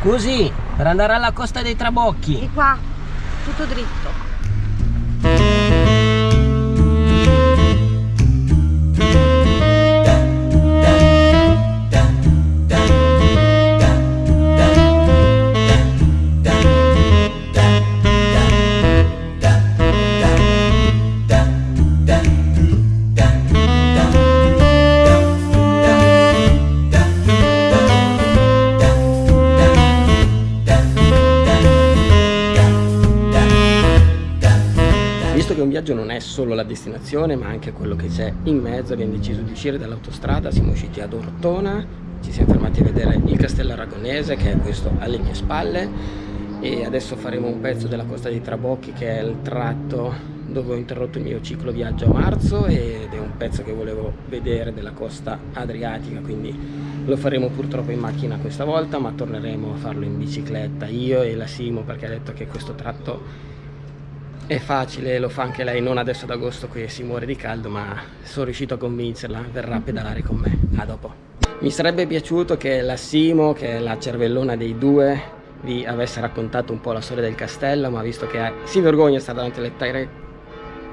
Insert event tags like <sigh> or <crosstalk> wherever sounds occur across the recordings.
Così, per andare alla costa dei Trabocchi. Di qua, tutto dritto. Solo la destinazione ma anche quello che c'è in mezzo abbiamo deciso di uscire dall'autostrada siamo usciti ad Ortona ci siamo fermati a vedere il castello aragonese che è questo alle mie spalle e adesso faremo un pezzo della costa dei Trabocchi che è il tratto dove ho interrotto il mio ciclo viaggio a marzo ed è un pezzo che volevo vedere della costa adriatica quindi lo faremo purtroppo in macchina questa volta ma torneremo a farlo in bicicletta io e la Simo perché ha detto che questo tratto è facile, lo fa anche lei, non adesso ad agosto che si muore di caldo, ma sono riuscito a convincerla, verrà a pedalare con me. A dopo. Mi sarebbe piaciuto che la Simo, che è la cervellona dei due, vi avesse raccontato un po' la storia del castello, ma visto che si vergogna stare davanti alle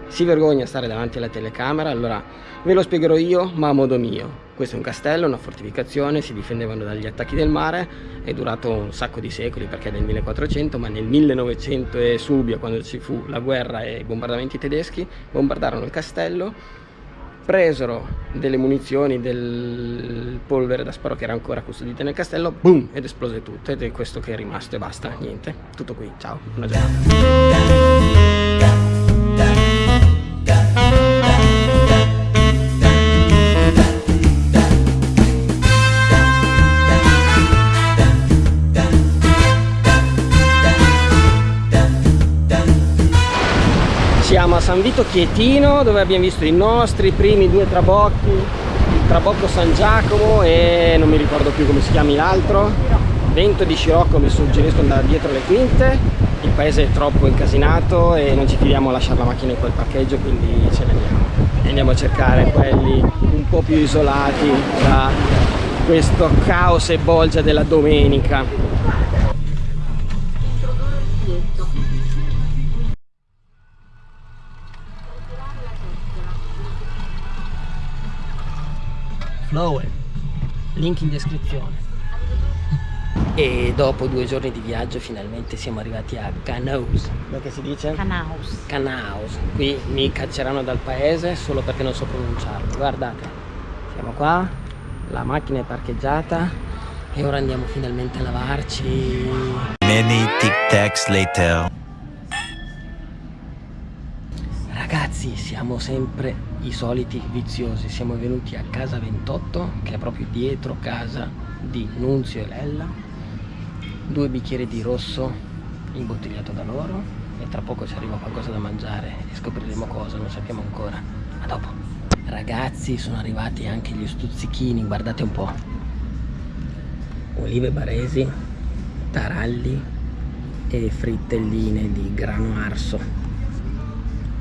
si vergogna stare davanti alla telecamera, allora ve lo spiegherò io, ma a modo mio. Questo è un castello, una fortificazione, si difendevano dagli attacchi del mare, è durato un sacco di secoli perché è del 1400, ma nel 1900 e subito, quando ci fu la guerra e i bombardamenti tedeschi, bombardarono il castello, presero delle munizioni, del polvere da sparo che era ancora custodita nel castello, boom, ed esplose tutto, ed è questo che è rimasto e basta, niente, tutto qui, ciao, buona giornata. San Vito Chietino dove abbiamo visto i nostri primi due trabocchi il trabocco San Giacomo e non mi ricordo più come si chiami l'altro vento di scirocco mi suggerisco andare dietro le quinte il paese è troppo incasinato e non ci fidiamo a lasciare la macchina in quel parcheggio quindi ce ne andiamo. E andiamo a cercare quelli un po' più isolati da questo caos e bolgia della domenica Flower link in descrizione. E dopo due giorni di viaggio finalmente siamo arrivati a Canaus. Come si dice? Canaus. Canaus. Qui mi cacceranno dal paese solo perché non so pronunciarlo. Guardate siamo qua la macchina è parcheggiata e ora andiamo finalmente a lavarci. Many tic tacs later. Ragazzi siamo sempre i soliti viziosi, siamo venuti a casa 28 che è proprio dietro casa di Nunzio e Lella. Due bicchieri di rosso imbottigliato da loro. E tra poco ci arriva qualcosa da mangiare e scopriremo cosa, non sappiamo ancora. A dopo ragazzi sono arrivati anche gli stuzzichini. Guardate un po' olive baresi taralli e frittelline di grano arso.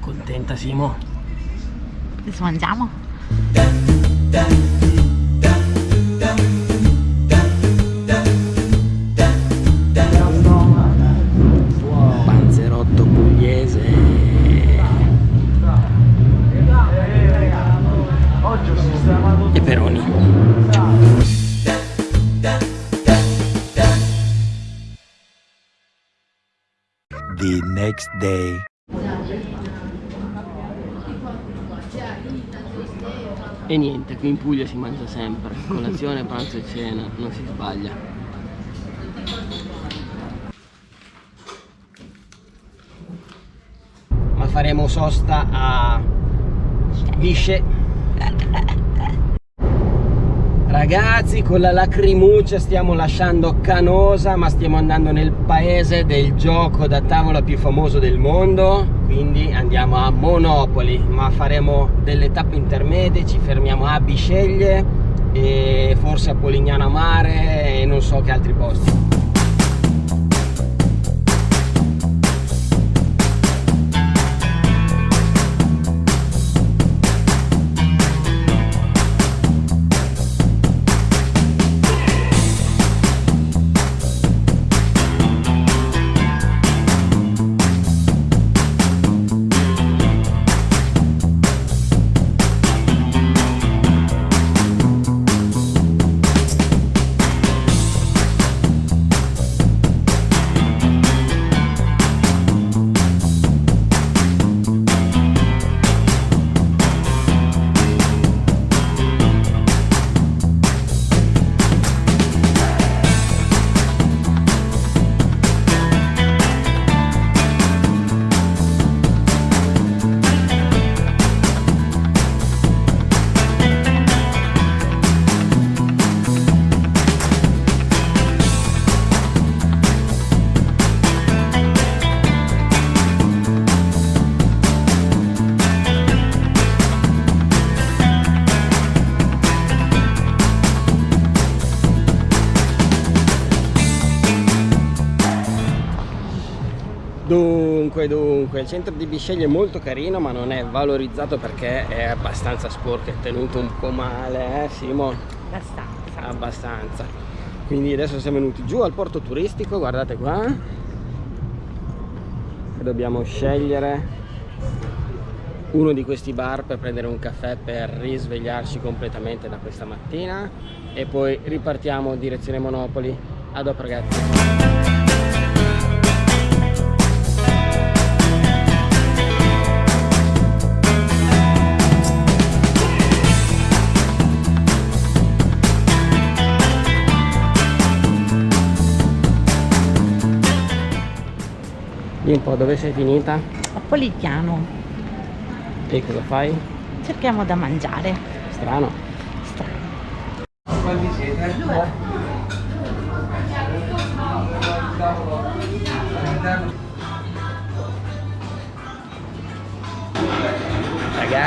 Contenta Simo? Adesso mangiamo? Panzerotto pugliese. E peroni. The next day E niente, qui in Puglia si mangia sempre, colazione, <laughs> pranzo e cena, non si sbaglia. Ma faremo sosta a Bisce. Ragazzi, con la lacrimuccia stiamo lasciando Canosa, ma stiamo andando nel paese del gioco da tavola più famoso del mondo, quindi andiamo a Monopoli ma faremo delle tappe intermedie ci fermiamo a Bisceglie e forse a Polignano Mare e non so che altri posti comunque il centro di Bisceglie è molto carino ma non è valorizzato perché è abbastanza sporco, è tenuto un po' male, eh Simo? Abbastanza. Abbastanza. Quindi adesso siamo venuti giù al porto turistico, guardate qua. E dobbiamo scegliere uno di questi bar per prendere un caffè per risvegliarci completamente da questa mattina e poi ripartiamo direzione Monopoli. A dopo ragazzi. Dimmi un po' dove sei finita A Poliziano. e cosa fai? Cerchiamo da mangiare. Strano. Strano.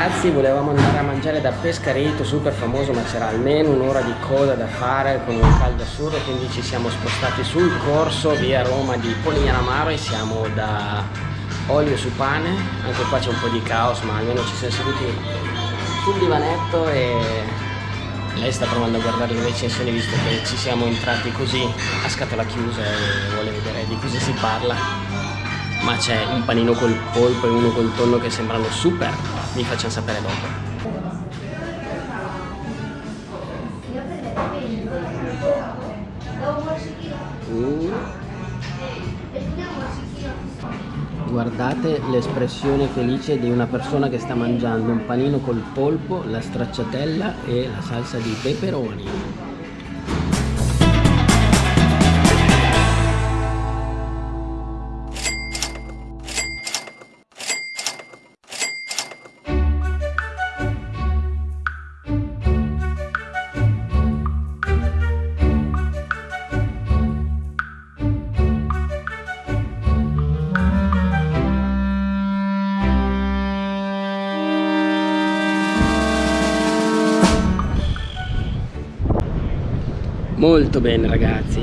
Ragazzi volevamo andare a mangiare da Pescareto super famoso ma c'era almeno un'ora di coda da fare con un caldo assurdo quindi ci siamo spostati sul corso via Roma di Polignano Amaro e siamo da olio su pane. Anche qua c'è un po' di caos ma almeno ci siamo seduti sul divanetto e lei sta provando a guardare le recensioni visto che ci siamo entrati così a scatola chiusa e vuole vedere di cosa si parla ma c'è un panino col polpo e uno col tonno che sembrano super vi facciamo sapere dopo Mm. Guardate l'espressione felice di una persona che sta mangiando un panino col polpo, la stracciatella e la salsa di peperoni. Molto bene ragazzi,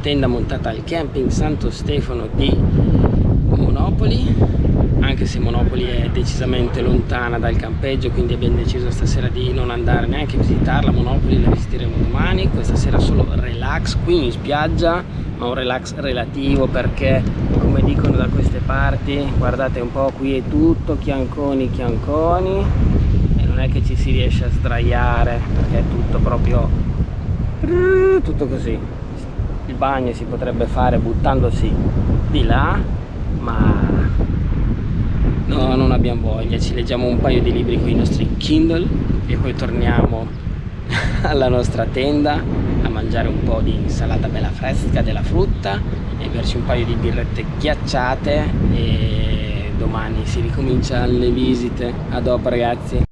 tenda montata al camping Santo Stefano di Monopoli, anche se Monopoli è decisamente lontana dal campeggio, quindi abbiamo deciso stasera di non andare neanche a visitarla, Monopoli la visiteremo domani, questa sera solo relax qui in spiaggia, ma un relax relativo perché come dicono da queste parti, guardate un po' qui è tutto chianconi chianconi e non è che ci si riesce a sdraiare perché è tutto proprio tutto così. Il bagno si potrebbe fare buttandosi di là ma no non abbiamo voglia. Ci leggiamo un paio di libri con i nostri Kindle e poi torniamo <laughs> alla nostra tenda a mangiare un po' di insalata bella fresca della frutta e berci un paio di birrette ghiacciate e domani si ricomincia le visite. A dopo ragazzi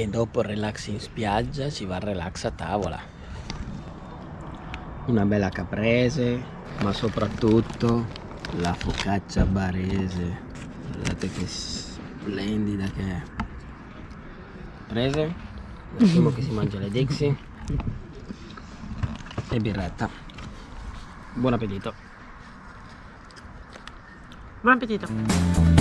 e dopo il relax in spiaggia ci va il relax a tavola. Una bella caprese ma soprattutto la focaccia barese. Guardate che splendida che è. Prese? Lasciamo che si mangia le Dixie e birretta. Buon appetito. Buon appetito.